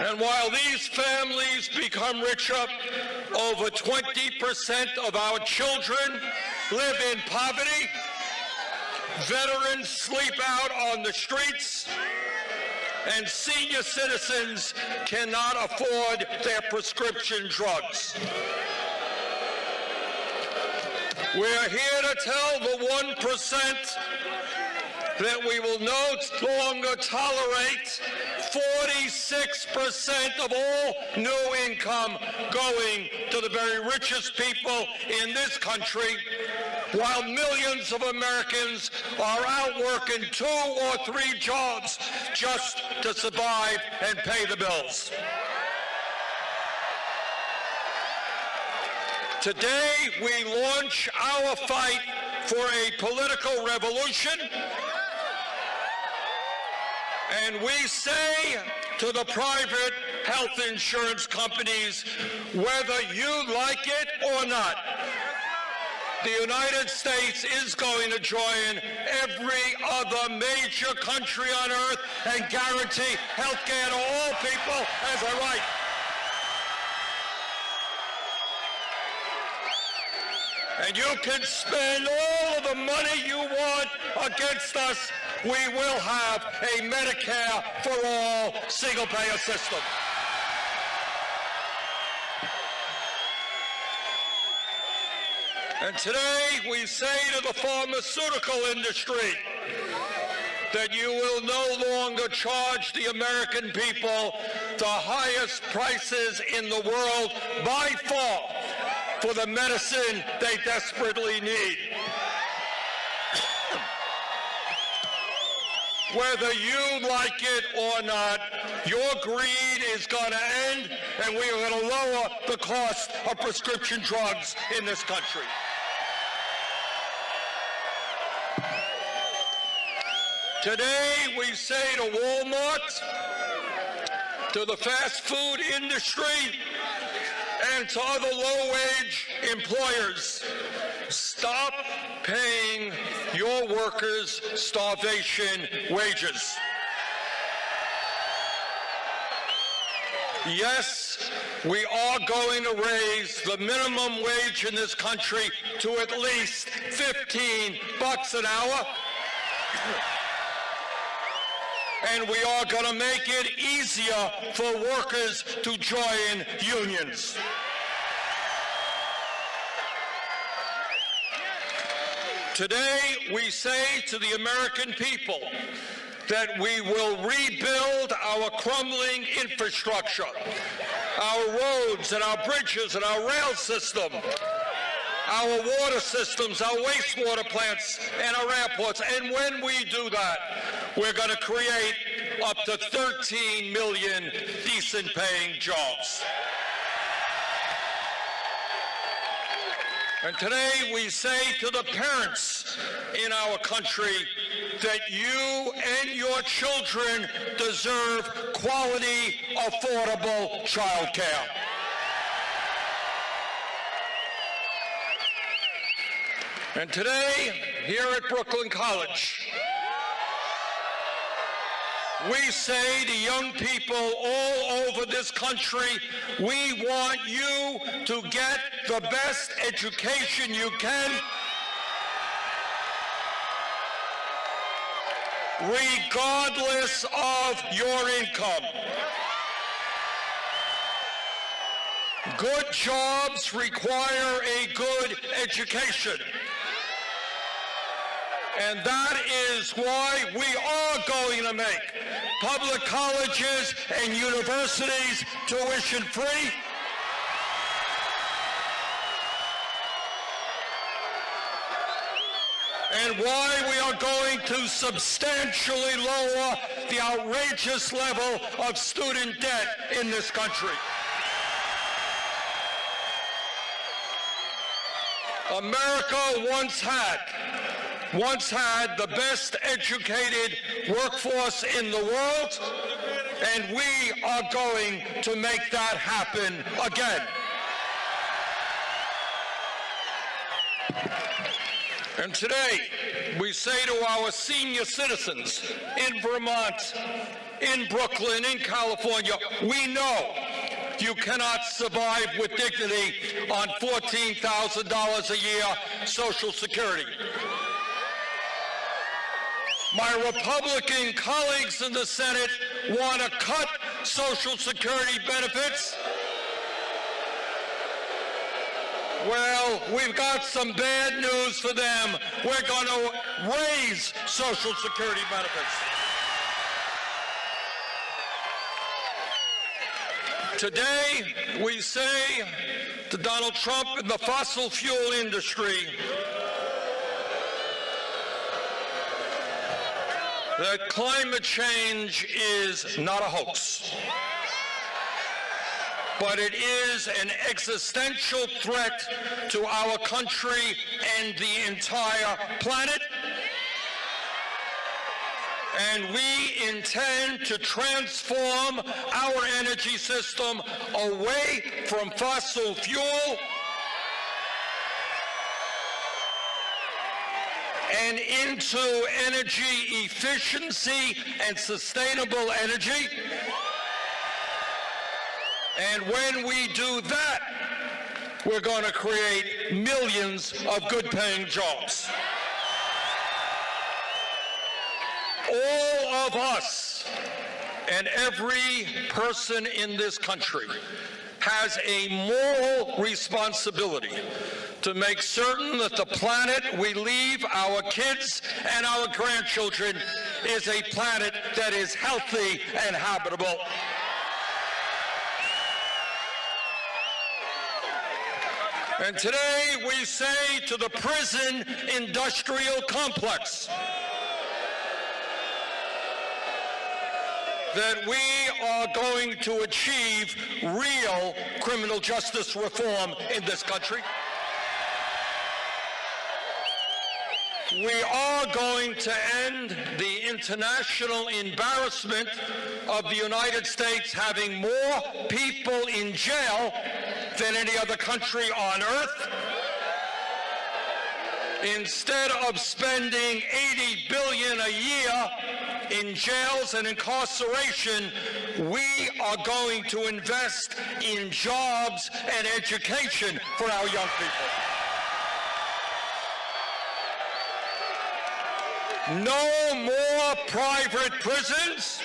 And while these families become richer, over 20% of our children live in poverty. Veterans sleep out on the streets. And senior citizens cannot afford their prescription drugs. We're here to tell the 1% that we will no longer tolerate 46% of all new income going to the very richest people in this country, while millions of Americans are out working two or three jobs just to survive and pay the bills. Today, we launch our fight for a political revolution and we say to the private health insurance companies, whether you like it or not, the United States is going to join every other major country on earth and guarantee health care to all people as a right. And you can spend all the money you want against us we will have a Medicare for all single-payer system. And today we say to the pharmaceutical industry that you will no longer charge the American people the highest prices in the world by far for the medicine they desperately need. Whether you like it or not, your greed is going to end, and we are going to lower the cost of prescription drugs in this country. Today, we say to Walmart, to the fast food industry, and to other low-wage employers, stop paying your workers starvation wages. Yes, we are going to raise the minimum wage in this country to at least 15 bucks an hour. And we are going to make it easier for workers to join unions. Today, we say to the American people that we will rebuild our crumbling infrastructure, our roads and our bridges and our rail system, our water systems, our wastewater plants, and our airports. And when we do that, we're going to create up to 13 million decent paying jobs. And today we say to the parents in our country that you and your children deserve quality, affordable child care. And today, here at Brooklyn College, we say to young people all over this country, we want you to get the best education you can regardless of your income. Good jobs require a good education. And that is why we are going to make public colleges and universities tuition free. and why we are going to substantially lower the outrageous level of student debt in this country. America once had once had the best educated workforce in the world, and we are going to make that happen again. And today, we say to our senior citizens in Vermont, in Brooklyn, in California, we know you cannot survive with dignity on $14,000 a year Social Security. My Republican colleagues in the Senate want to cut Social Security benefits. Well, we've got some bad news for them. We're going to raise Social Security benefits. Today, we say to Donald Trump and the fossil fuel industry that climate change is not a hoax, but it is an existential threat to our country and the entire planet. And we intend to transform our energy system away from fossil fuel and into energy efficiency and sustainable energy. And when we do that, we're going to create millions of good-paying jobs. all of us and every person in this country has a moral responsibility to make certain that the planet we leave our kids and our grandchildren is a planet that is healthy and habitable. And today we say to the prison industrial complex, that we are going to achieve real criminal justice reform in this country. We are going to end the international embarrassment of the United States having more people in jail than any other country on earth. Instead of spending 80 billion a year in jails and incarceration, we are going to invest in jobs and education for our young people. No more private prisons.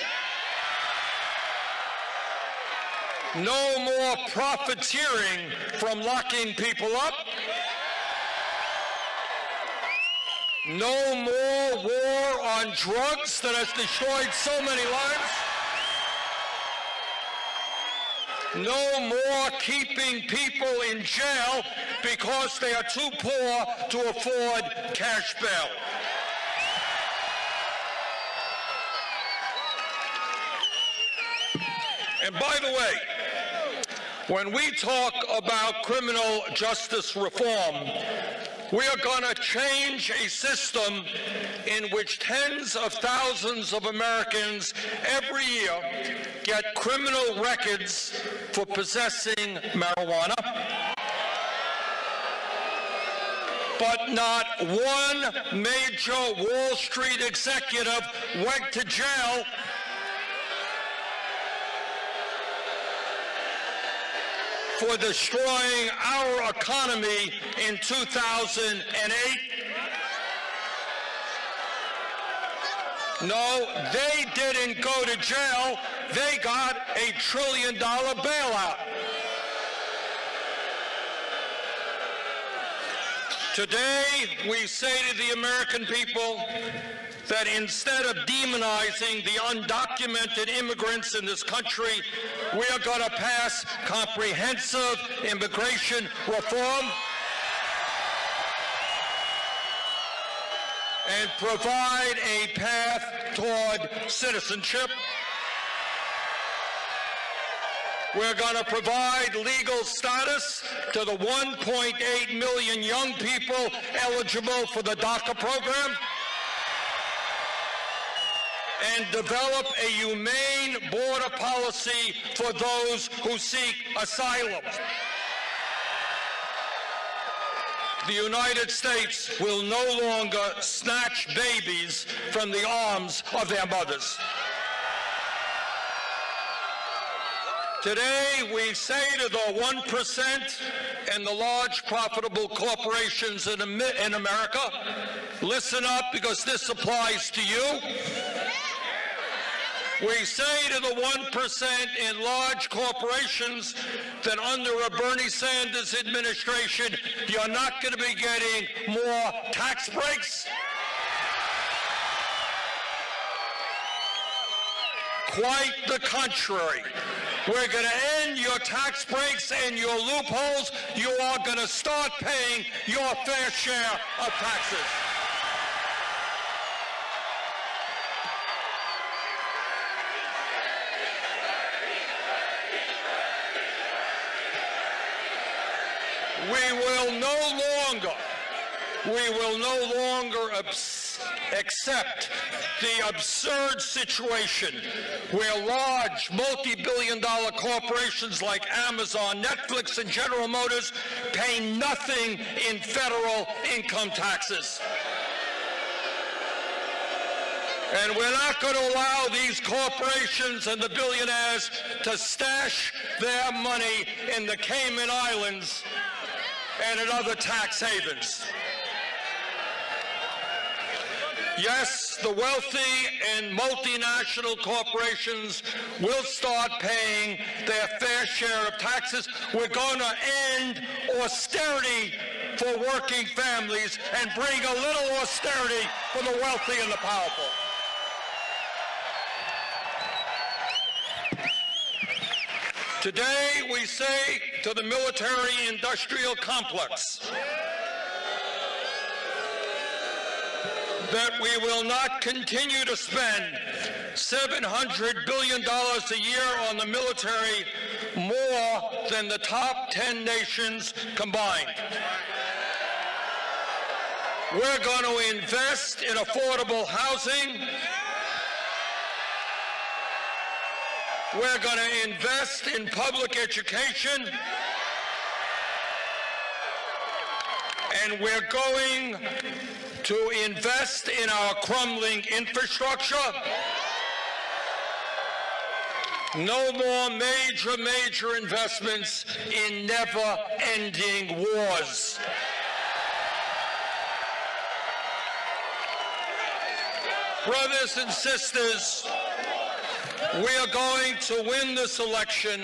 No more profiteering from locking people up. No more war on drugs that has destroyed so many lives. No more keeping people in jail because they are too poor to afford cash bail. And by the way, when we talk about criminal justice reform, we are going to change a system in which tens of thousands of Americans every year get criminal records for possessing marijuana. But not one major Wall Street executive went to jail for destroying our economy in 2008? No, they didn't go to jail. They got a trillion dollar bailout. Today, we say to the American people, that instead of demonizing the undocumented immigrants in this country, we are going to pass comprehensive immigration reform and provide a path toward citizenship. We're going to provide legal status to the 1.8 million young people eligible for the DACA program and develop a humane border policy for those who seek asylum. The United States will no longer snatch babies from the arms of their mothers. Today, we say to the 1% and the large profitable corporations in, America, listen up because this applies to you. We say to the 1% in large corporations that under a Bernie Sanders administration, you're not going to be getting more tax breaks. Quite the contrary. We're going to end your tax breaks and your loopholes. You are going to start paying your fair share of taxes. We will no longer accept the absurd situation where large multi-billion dollar corporations like Amazon, Netflix, and General Motors pay nothing in federal income taxes. And we're not going to allow these corporations and the billionaires to stash their money in the Cayman Islands and in other tax havens. Yes, the wealthy and multinational corporations will start paying their fair share of taxes. We're going to end austerity for working families and bring a little austerity for the wealthy and the powerful. Today, we say to the military industrial complex that we will not continue to spend $700 billion a year on the military, more than the top 10 nations combined. We're going to invest in affordable housing. We're going to invest in public education. And we're going to invest in our crumbling infrastructure. No more major, major investments in never-ending wars. Brothers and sisters, we are going to win this election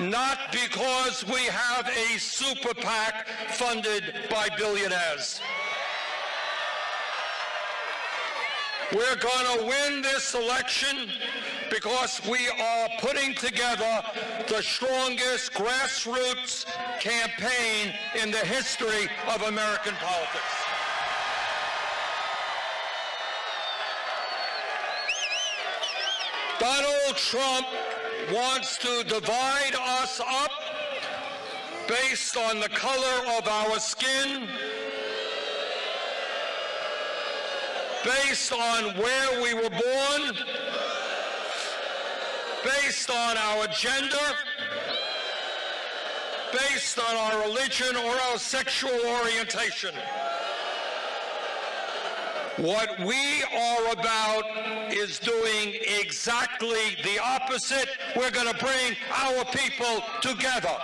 not because we have a super PAC funded by billionaires. We're going to win this election because we are putting together the strongest grassroots campaign in the history of American politics. Donald Trump wants to divide us up based on the color of our skin, based on where we were born, based on our gender, based on our religion or our sexual orientation. What we are about is doing exactly the opposite. We're going to bring our people together.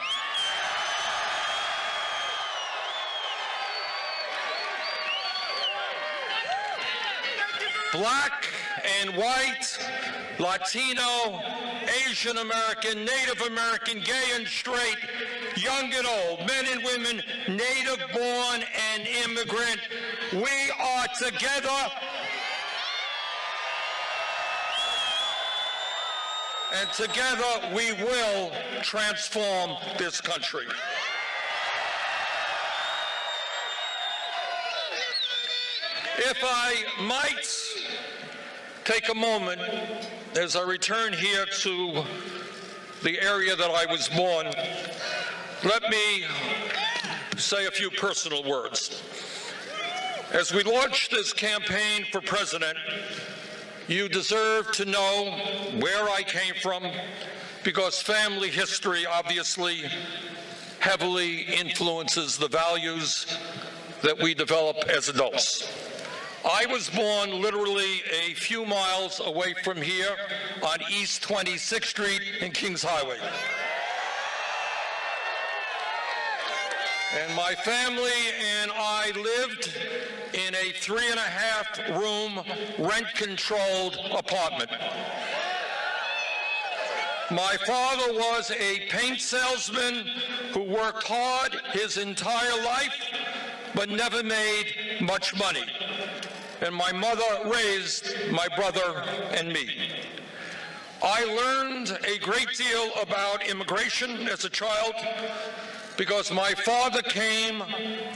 Black and white, Latino, Asian American, Native American, gay and straight, young and old, men and women, native born and immigrant. We are together. And together we will transform this country. If I might take a moment as I return here to the area that I was born, let me say a few personal words. As we launch this campaign for president, you deserve to know where I came from because family history obviously heavily influences the values that we develop as adults. I was born literally a few miles away from here on East 26th Street in Kings Highway. And my family and I lived in a three and a half room rent controlled apartment. My father was a paint salesman who worked hard his entire life but never made much money. And my mother raised my brother and me. I learned a great deal about immigration as a child because my father came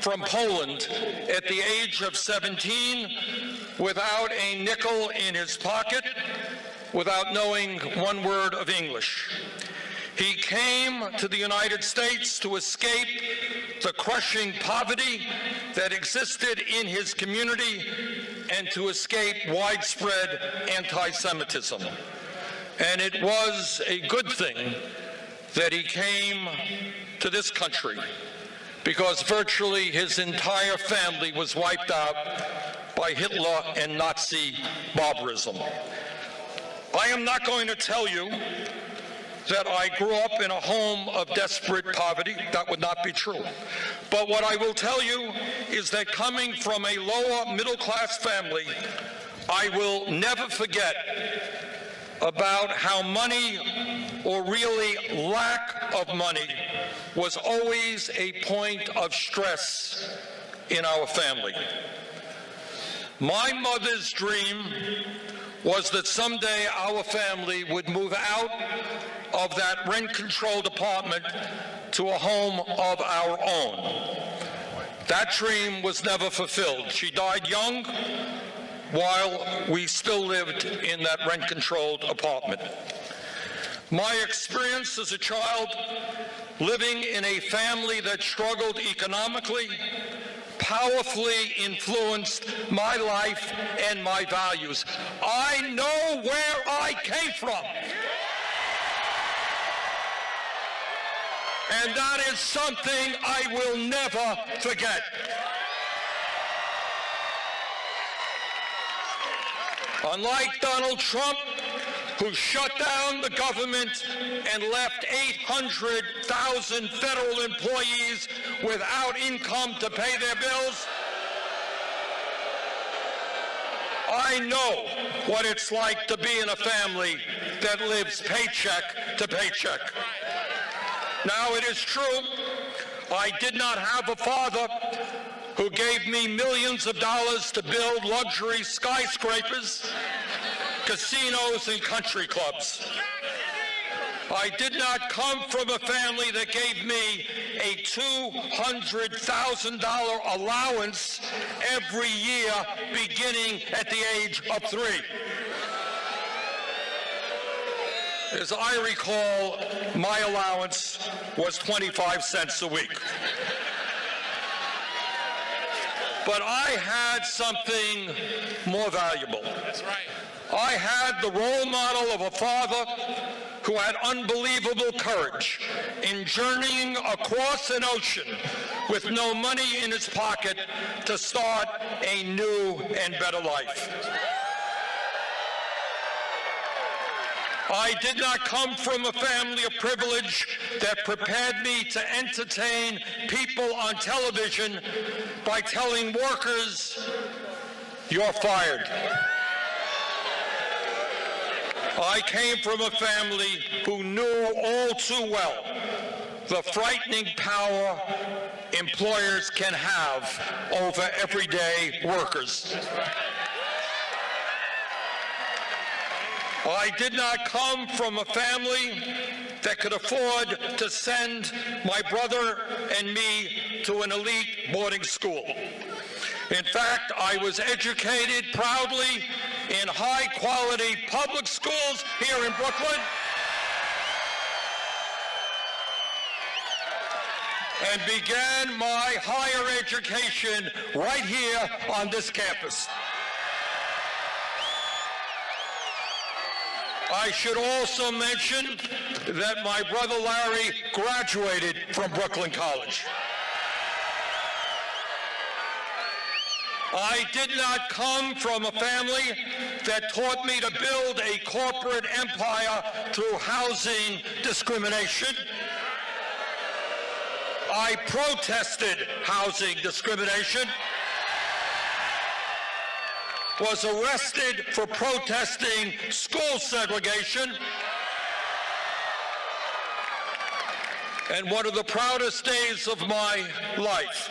from Poland at the age of 17 without a nickel in his pocket, without knowing one word of English. He came to the United States to escape the crushing poverty that existed in his community and to escape widespread anti-Semitism. And it was a good thing that he came to this country because virtually his entire family was wiped out by Hitler and Nazi barbarism. I am not going to tell you that I grew up in a home of desperate poverty. That would not be true. But what I will tell you is that coming from a lower middle class family, I will never forget about how money, or really lack of money, was always a point of stress in our family. My mother's dream was that someday our family would move out of that rent-controlled apartment to a home of our own. That dream was never fulfilled. She died young while we still lived in that rent-controlled apartment. My experience as a child living in a family that struggled economically powerfully influenced my life and my values. I know where I came from. And that is something I will never forget. Unlike Donald Trump, who shut down the government and left 800,000 federal employees without income to pay their bills, I know what it's like to be in a family that lives paycheck to paycheck. Now, it is true, I did not have a father who gave me millions of dollars to build luxury skyscrapers, casinos, and country clubs. I did not come from a family that gave me a $200,000 allowance every year beginning at the age of three. As I recall, my allowance was 25 cents a week. But I had something more valuable. That's right. I had the role model of a father who had unbelievable courage in journeying across an ocean with no money in his pocket to start a new and better life. I did not come from a family of privilege that prepared me to entertain people on television by telling workers, you're fired. I came from a family who knew all too well the frightening power employers can have over everyday workers. I did not come from a family that could afford to send my brother and me to an elite boarding school. In fact, I was educated proudly in high-quality public schools here in Brooklyn. and began my higher education right here on this campus. I should also mention that my brother Larry graduated from Brooklyn College. I did not come from a family that taught me to build a corporate empire through housing discrimination. I protested housing discrimination, was arrested for protesting school segregation, and one of the proudest days of my life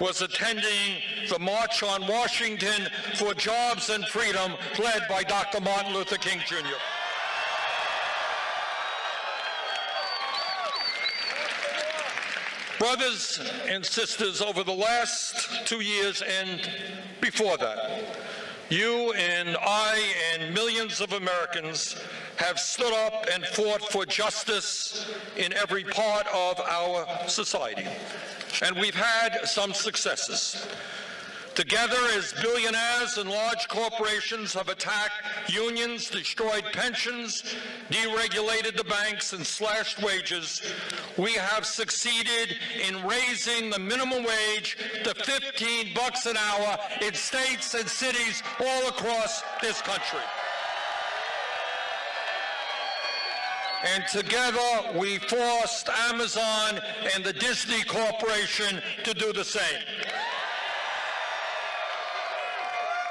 was attending the March on Washington for Jobs and Freedom led by Dr. Martin Luther King Jr. Brothers and sisters, over the last two years and before that, you and I and millions of Americans have stood up and fought for justice in every part of our society. And we've had some successes. Together, as billionaires and large corporations have attacked unions, destroyed pensions, deregulated the banks, and slashed wages, we have succeeded in raising the minimum wage to 15 bucks an hour in states and cities all across this country. And together we forced Amazon and the Disney Corporation to do the same.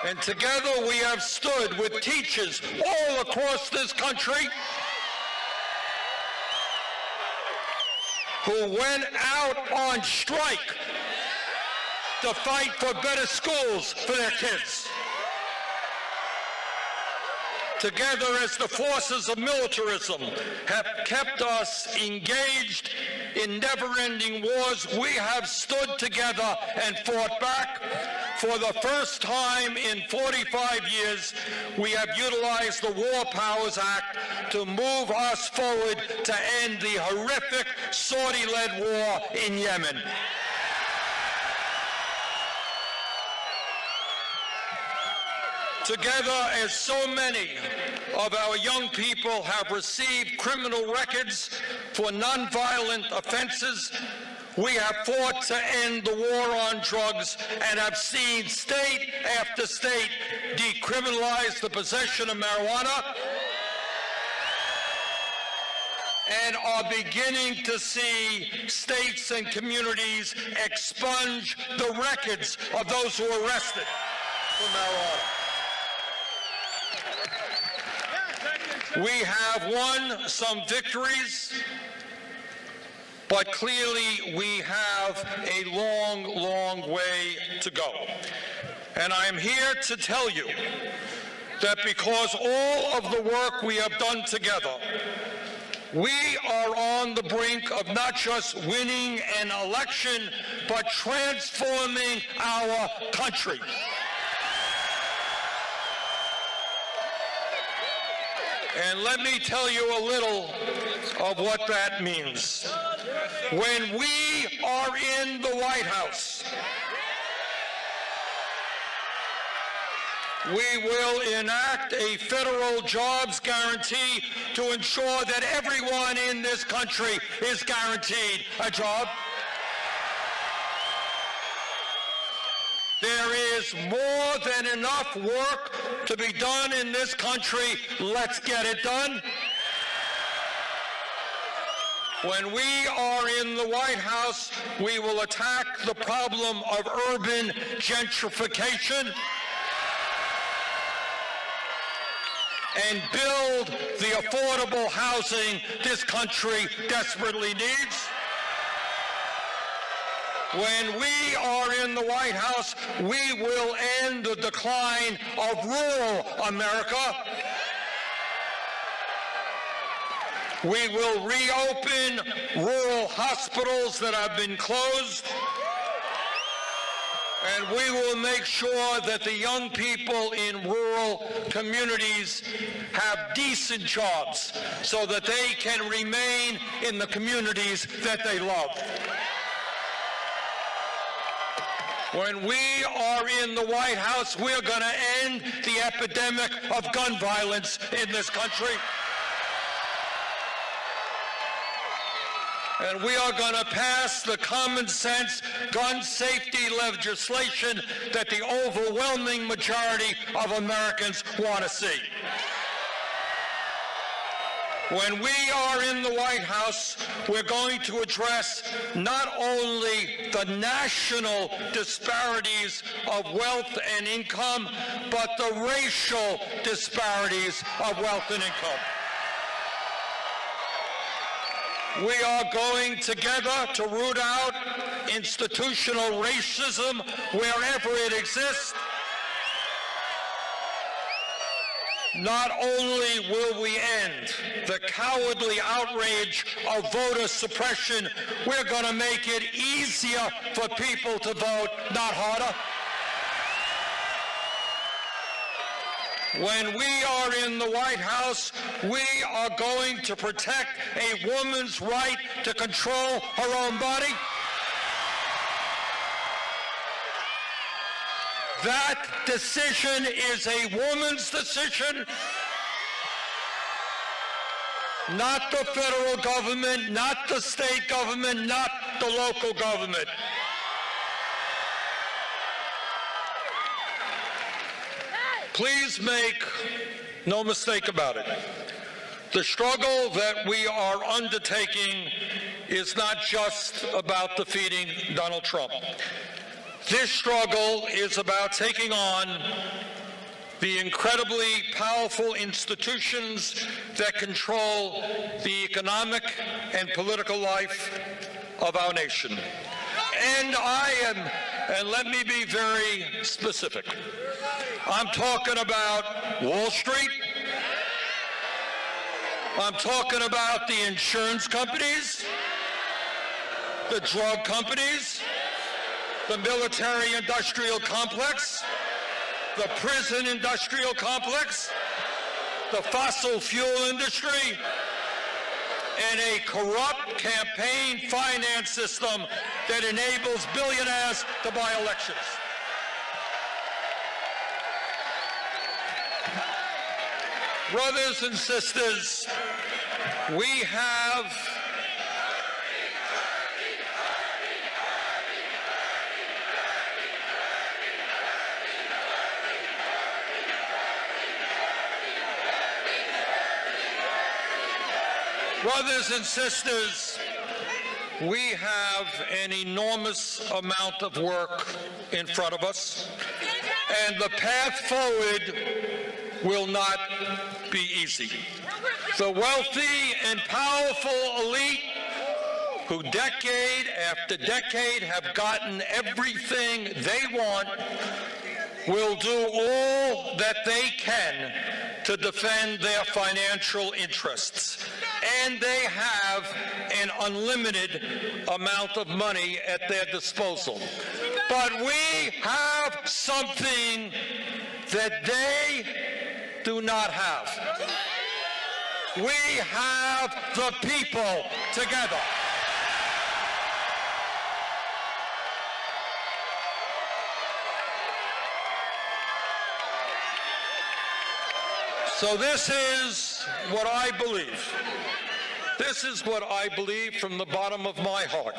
And together we have stood with teachers all across this country who went out on strike to fight for better schools for their kids. Together as the forces of militarism have kept us engaged in never-ending wars, we have stood together and fought back for the first time in 45 years, we have utilized the War Powers Act to move us forward to end the horrific Saudi-led war in Yemen. Together, as so many of our young people have received criminal records for nonviolent offenses, we have fought to end the war on drugs and have seen state after state decriminalize the possession of marijuana and are beginning to see states and communities expunge the records of those who are arrested for marijuana. We have won some victories but clearly, we have a long, long way to go. And I am here to tell you that because all of the work we have done together, we are on the brink of not just winning an election, but transforming our country. And let me tell you a little of what that means. When we are in the White House, we will enact a federal jobs guarantee to ensure that everyone in this country is guaranteed a job. Is more than enough work to be done in this country. Let's get it done. When we are in the White House, we will attack the problem of urban gentrification and build the affordable housing this country desperately needs. When we are in the White House, we will end the decline of rural America We will reopen rural hospitals that have been closed. And we will make sure that the young people in rural communities have decent jobs so that they can remain in the communities that they love. When we are in the White House, we're going to end the epidemic of gun violence in this country. And we are going to pass the common sense gun safety legislation that the overwhelming majority of Americans want to see. When we are in the White House, we're going to address not only the national disparities of wealth and income, but the racial disparities of wealth and income. We are going together to root out institutional racism wherever it exists. Not only will we end the cowardly outrage of voter suppression, we're going to make it easier for people to vote, not harder. When we are in the White House, we are going to protect a woman's right to control her own body. That decision is a woman's decision, not the federal government, not the state government, not the local government. Please make no mistake about it. The struggle that we are undertaking is not just about defeating Donald Trump. This struggle is about taking on the incredibly powerful institutions that control the economic and political life of our nation. And I am, and let me be very specific, I'm talking about Wall Street, I'm talking about the insurance companies, the drug companies, the military-industrial complex, the prison industrial complex, the fossil fuel industry, and a corrupt campaign finance system that enables billionaires to buy elections. Brothers and sisters, we have Brothers and sisters, we have an enormous amount of work in front of us, and the path forward will not be easy. The wealthy and powerful elite who decade after decade have gotten everything they want will do all that they can to defend their financial interests and they have an unlimited amount of money at their disposal. But we have something that they do not have. We have the people together. So this is what I believe. This is what I believe from the bottom of my heart.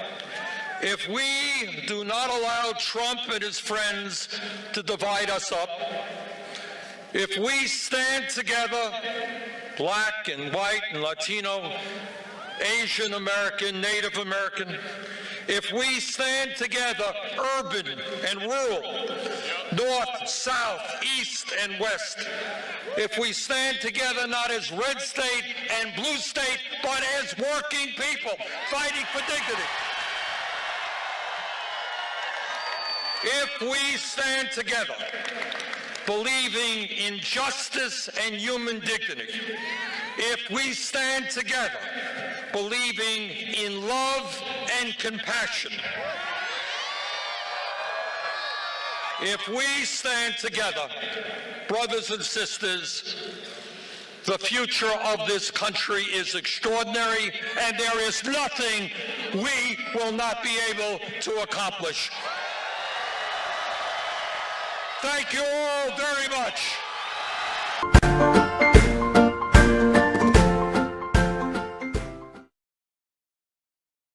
If we do not allow Trump and his friends to divide us up, if we stand together, black and white and Latino, Asian American, Native American, if we stand together, urban and rural, north, south, east, and west, if we stand together not as red state and blue state, but as working people fighting for dignity. If we stand together, believing in justice and human dignity, if we stand together, believing in love and compassion, if we stand together, brothers and sisters, the future of this country is extraordinary, and there is nothing we will not be able to accomplish. Thank you all very much.